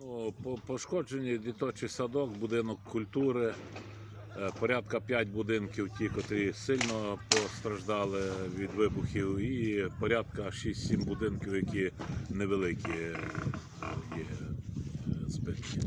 Ну, по- пошкоджені дитячий садок, будинок культури, е, порядка 5 будинків, ті, котрі сильно постраждали від вибухів, і порядка 6-7 будинків, які невеликі е, є е, збитки.